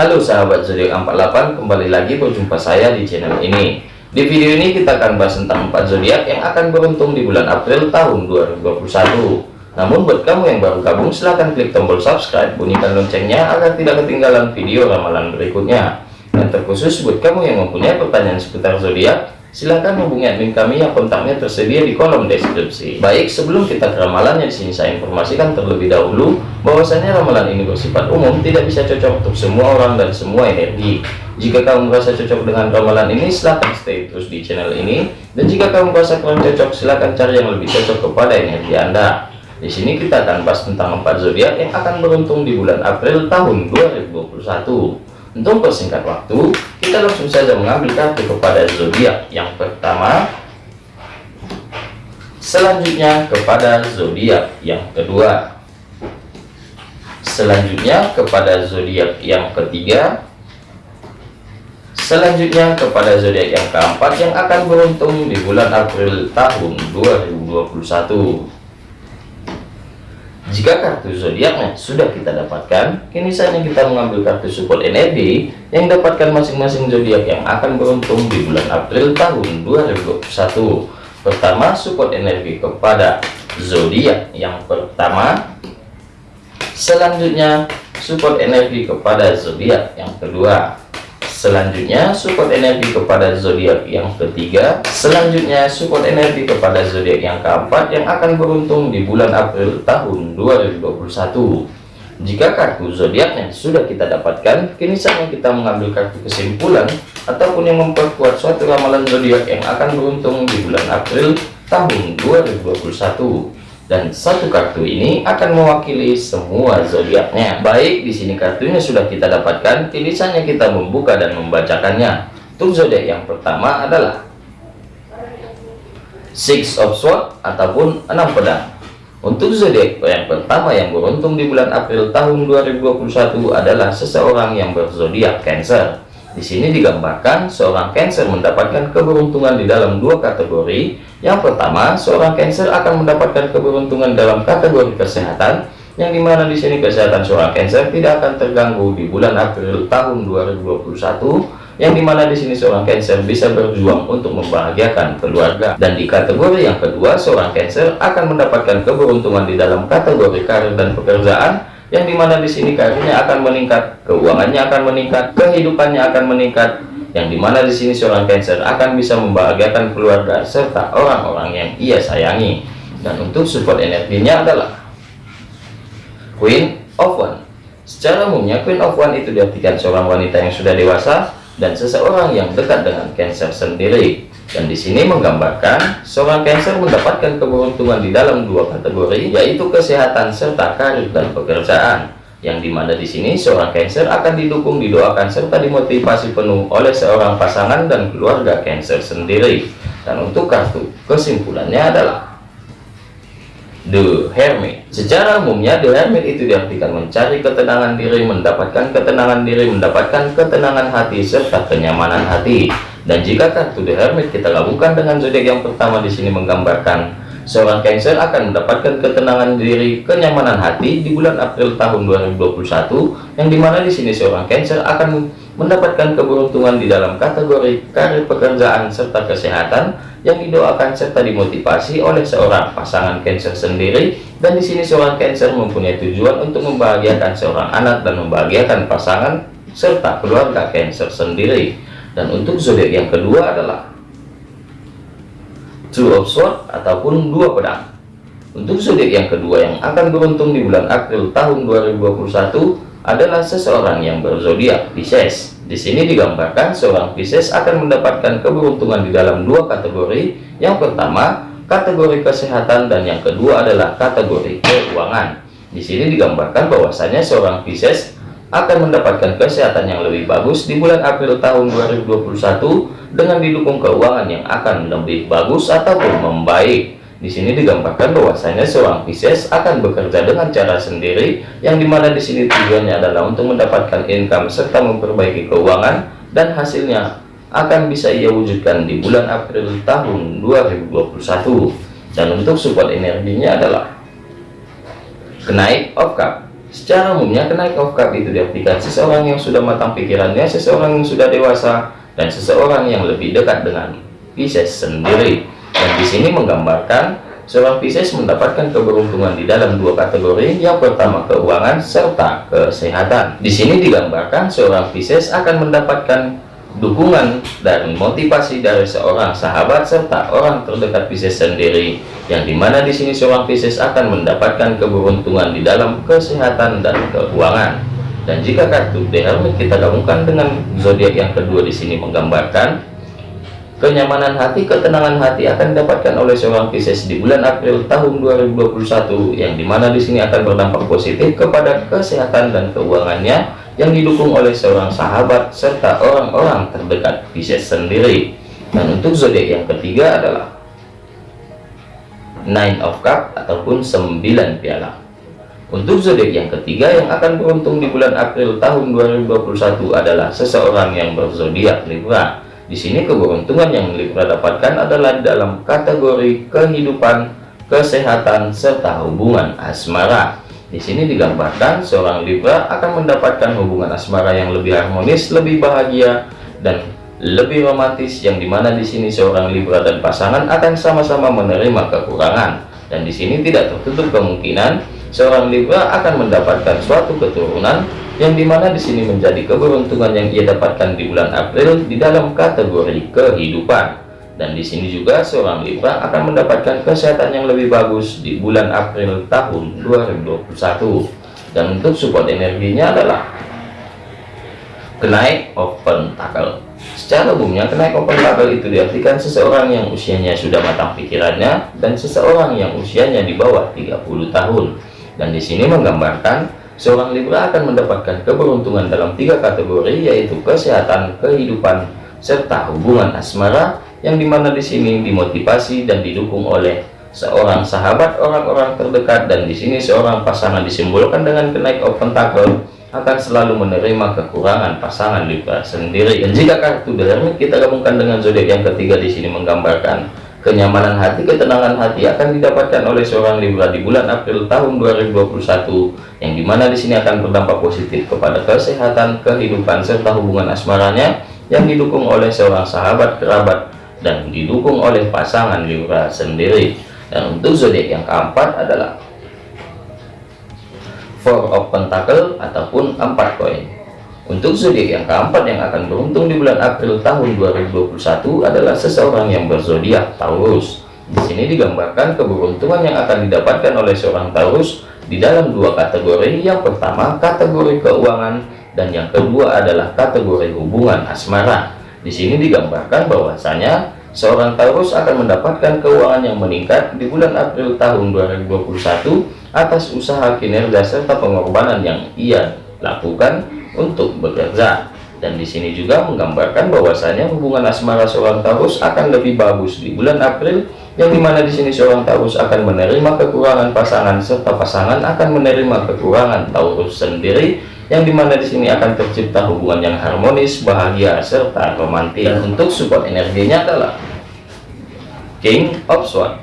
Halo sahabat zodiak 48 kembali lagi berjumpa saya di channel ini. Di video ini kita akan bahas tentang 4 zodiak yang akan beruntung di bulan April tahun 2021 namun buat kamu yang baru gabung silahkan klik tombol subscribe bunyikan loncengnya agar tidak ketinggalan video ramalan berikutnya. Dan terkhusus buat kamu yang mempunyai pertanyaan seputar zodiak silahkan hubungi admin kami yang kontaknya tersedia di kolom deskripsi. Baik, sebelum kita ke ramalannya di sini saya informasikan terlebih dahulu bahwasanya ramalan ini bersifat umum, tidak bisa cocok untuk semua orang dan semua energi. Jika kamu merasa cocok dengan ramalan ini, silahkan stay terus di channel ini. Dan jika kamu merasa kurang cocok, silahkan cari yang lebih cocok kepada energi Anda. Di sini kita akan bahas tentang empat zodiak yang akan beruntung di bulan April tahun 2021. Untuk persingkat waktu, kita langsung saja mengambil kartu kepada zodiak yang pertama. Selanjutnya kepada zodiak yang kedua. Selanjutnya kepada zodiak yang ketiga. Selanjutnya kepada zodiak yang keempat yang akan beruntung di bulan April tahun 2021. Jika kartu zodiaknya sudah kita dapatkan, kini saatnya kita mengambil kartu support energi yang dapatkan masing-masing zodiak yang akan beruntung di bulan April tahun 2021. Pertama, support energi kepada zodiak yang pertama. Selanjutnya, support energi kepada zodiak yang kedua. Selanjutnya support energi kepada zodiak yang ketiga. Selanjutnya support energi kepada zodiak yang keempat yang akan beruntung di bulan April tahun 2021. Jika kartu zodiaknya sudah kita dapatkan, kini saatnya kita mengambil kartu kesimpulan ataupun yang memperkuat suatu ramalan zodiak yang akan beruntung di bulan April tahun 2021 dan satu kartu ini akan mewakili semua zodiaknya. Baik, di sini kartunya sudah kita dapatkan, kini saatnya kita membuka dan membacakannya. Untuk zodiak yang pertama adalah Six of Swords ataupun enam pedang. Untuk zodiak yang pertama yang beruntung di bulan April tahun 2021 adalah seseorang yang berzodiak Cancer. Di sini digambarkan seorang Cancer mendapatkan keberuntungan di dalam dua kategori. Yang pertama, seorang Cancer akan mendapatkan keberuntungan dalam kategori kesehatan, yang di mana di sini kesehatan seorang Cancer tidak akan terganggu di bulan April tahun 2021 yang di mana di sini seorang Cancer bisa berjuang untuk membahagiakan keluarga. Dan di kategori yang kedua seorang Cancer akan mendapatkan keberuntungan di dalam kategori karir dan pekerjaan yang di mana di sini karirnya akan meningkat, keuangannya akan meningkat, kehidupannya akan meningkat, yang di mana di sini seorang Cancer akan bisa membahagiakan keluarga serta orang-orang yang ia sayangi. Dan untuk support energinya adalah Queen of One. Secara umumnya Queen of One itu diartikan seorang wanita yang sudah dewasa dan seseorang yang dekat dengan Cancer sendiri dan di sini menggambarkan seorang Cancer mendapatkan keberuntungan di dalam dua kategori yaitu kesehatan serta karir dan pekerjaan yang di mana di sini seorang Cancer akan didukung didoakan serta dimotivasi penuh oleh seorang pasangan dan keluarga Cancer sendiri. Dan untuk kartu kesimpulannya adalah The Hermit. Secara umumnya The Hermit itu diartikan mencari ketenangan diri mendapatkan ketenangan diri mendapatkan ketenangan hati serta kenyamanan hati. Dan jika kartu The Hermit kita gabungkan dengan zodiak yang pertama di sini menggambarkan seorang Cancer akan mendapatkan ketenangan diri, kenyamanan hati di bulan April tahun 2021 yang di mana di sini seorang Cancer akan mendapatkan keberuntungan di dalam kategori karir pekerjaan serta kesehatan yang didoakan serta dimotivasi oleh seorang pasangan Cancer sendiri. Dan di sini seorang Cancer mempunyai tujuan untuk membahagiakan seorang anak dan membahagiakan pasangan serta keluarga Cancer sendiri. Dan untuk zodiak yang kedua adalah two of swords ataupun dua pedang. Untuk zodiak yang kedua yang akan beruntung di bulan April tahun 2021 adalah seseorang yang berzodiak Pisces. Di sini digambarkan seorang Pisces akan mendapatkan keberuntungan di dalam dua kategori. Yang pertama kategori kesehatan dan yang kedua adalah kategori keuangan. Di sini digambarkan bahwasanya seorang Pisces akan mendapatkan kesehatan yang lebih bagus di bulan April tahun 2021 dengan didukung keuangan yang akan lebih bagus ataupun membaik. Di sini digambarkan bahwasanya seorang Pisces akan bekerja dengan cara sendiri yang di mana di sini tujuannya adalah untuk mendapatkan income serta memperbaiki keuangan dan hasilnya akan bisa ia wujudkan di bulan April tahun 2021 dan untuk support energinya adalah kenaik of cup Secara umumnya, kenaik of cup itu diartikan seseorang yang sudah matang pikirannya, seseorang yang sudah dewasa, dan seseorang yang lebih dekat dengan Pisces sendiri. Dan di sini menggambarkan seorang Pisces mendapatkan keberuntungan di dalam dua kategori. Yang pertama keuangan serta kesehatan. Di sini digambarkan seorang Pisces akan mendapatkan dukungan dan motivasi dari seorang sahabat serta orang terdekat Pisces sendiri yang di mana di sini seorang Pisces akan mendapatkan keberuntungan di dalam kesehatan dan keuangan. Dan jika kartu The kita gabungkan dengan zodiak yang kedua di sini menggambarkan kenyamanan hati ketenangan hati akan didapatkan oleh seorang Pisces di bulan April tahun 2021 yang di mana di sini akan berdampak positif kepada kesehatan dan keuangannya yang didukung oleh seorang sahabat serta orang-orang terdekat Pisces sendiri. Dan untuk zodiak yang ketiga adalah Nine of Cup ataupun 9 piala. Untuk zodiak yang ketiga yang akan beruntung di bulan April tahun 2021 adalah seseorang yang berzodiak Libra. Di sini keberuntungan yang Libra dapatkan adalah dalam kategori kehidupan, kesehatan, serta hubungan asmara. Di sini digambarkan seorang Libra akan mendapatkan hubungan asmara yang lebih harmonis, lebih bahagia, dan lebih romantis yang di mana di sini seorang Libra dan pasangan akan sama-sama menerima kekurangan. Dan di sini tidak tertutup kemungkinan seorang Libra akan mendapatkan suatu keturunan yang di mana di sini menjadi keberuntungan yang ia dapatkan di bulan April di dalam kategori kehidupan dan di sini juga seorang Libra akan mendapatkan kesehatan yang lebih bagus di bulan April tahun 2021 dan untuk support energinya adalah kenaik open tackle. Secara umumnya kenaik open tackle itu diartikan seseorang yang usianya sudah matang pikirannya dan seseorang yang usianya di bawah 30 tahun. Dan di sini menggambarkan seorang Libra akan mendapatkan keberuntungan dalam tiga kategori yaitu kesehatan, kehidupan, serta hubungan asmara yang di mana di sini dimotivasi dan didukung oleh seorang sahabat orang-orang terdekat dan di sini seorang pasangan disimbolkan dengan kenaik open tackle akan selalu menerima kekurangan pasangan Libra sendiri. Dan jika kartu The kita gabungkan dengan zodiak yang ketiga di sini menggambarkan kenyamanan hati ketenangan hati akan didapatkan oleh seorang Libra di bulan April tahun 2021 yang di mana di sini akan berdampak positif kepada kesehatan kehidupan serta hubungan asmaranya yang didukung oleh seorang sahabat kerabat dan didukung oleh pasangan Libra sendiri. Dan untuk zodiak yang keempat adalah four of pentacle ataupun empat koin. Untuk zodiak yang keempat yang akan beruntung di bulan April tahun 2021 adalah seseorang yang berzodiak Taurus. Di sini digambarkan keberuntungan yang akan didapatkan oleh seorang Taurus di dalam dua kategori. Yang pertama kategori keuangan dan yang kedua adalah kategori hubungan asmara di sini digambarkan bahwasanya seorang Taurus akan mendapatkan keuangan yang meningkat di bulan April tahun 2021 atas usaha kinerja serta pengorbanan yang ia lakukan untuk bekerja. Dan di sini juga menggambarkan bahwasanya hubungan asmara seorang Taurus akan lebih bagus di bulan April yang di mana di sini seorang Taurus akan menerima kekurangan pasangan serta pasangan akan menerima kekurangan Taurus sendiri yang di mana di sini akan tercipta hubungan yang harmonis, bahagia, serta romantis. Dan untuk support energinya adalah King of Swords.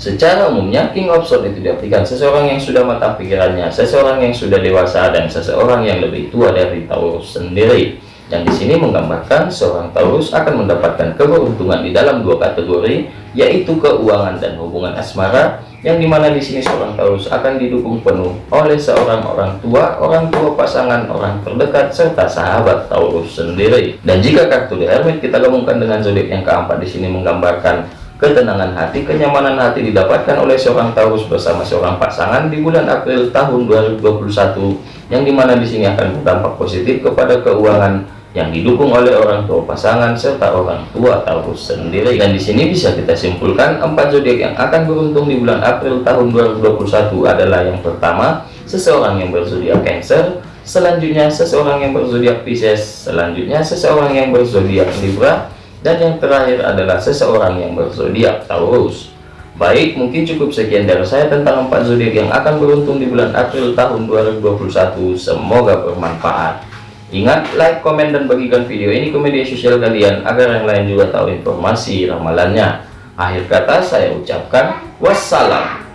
Secara umumnya King of Swords itu diartikan seseorang yang sudah matang pikirannya, seseorang yang sudah dewasa, dan seseorang yang lebih tua dari Taurus sendiri. Yang di sini menggambarkan seorang Taurus akan mendapatkan keberuntungan di dalam dua kategori, yaitu keuangan dan hubungan asmara, yang di mana di sini seorang Taurus akan didukung penuh oleh seorang orang tua, orang tua pasangan, orang terdekat, serta sahabat Taurus sendiri. Dan jika kartu The Hermit kita gabungkan dengan zodiak yang keempat di sini menggambarkan ketenangan hati, kenyamanan hati didapatkan oleh seorang Taurus bersama seorang pasangan di bulan April tahun 2021, yang di mana di sini akan berdampak positif kepada keuangan yang didukung oleh orang tua pasangan serta orang tua Taurus sendiri. Dan di sini bisa kita simpulkan empat zodiak yang akan beruntung di bulan April tahun 2021 adalah yang pertama seseorang yang berzodiak Cancer, selanjutnya seseorang yang berzodiak Pisces, selanjutnya seseorang yang berzodiak Libra, dan yang terakhir adalah seseorang yang berzodiak Taurus. Baik, mungkin cukup sekian dari saya tentang empat zodiak yang akan beruntung di bulan April tahun 2021. Semoga bermanfaat. Ingat, like, komen, dan bagikan video ini ke media sosial kalian agar yang lain juga tahu informasi ramalannya. Akhir kata saya ucapkan wassalam.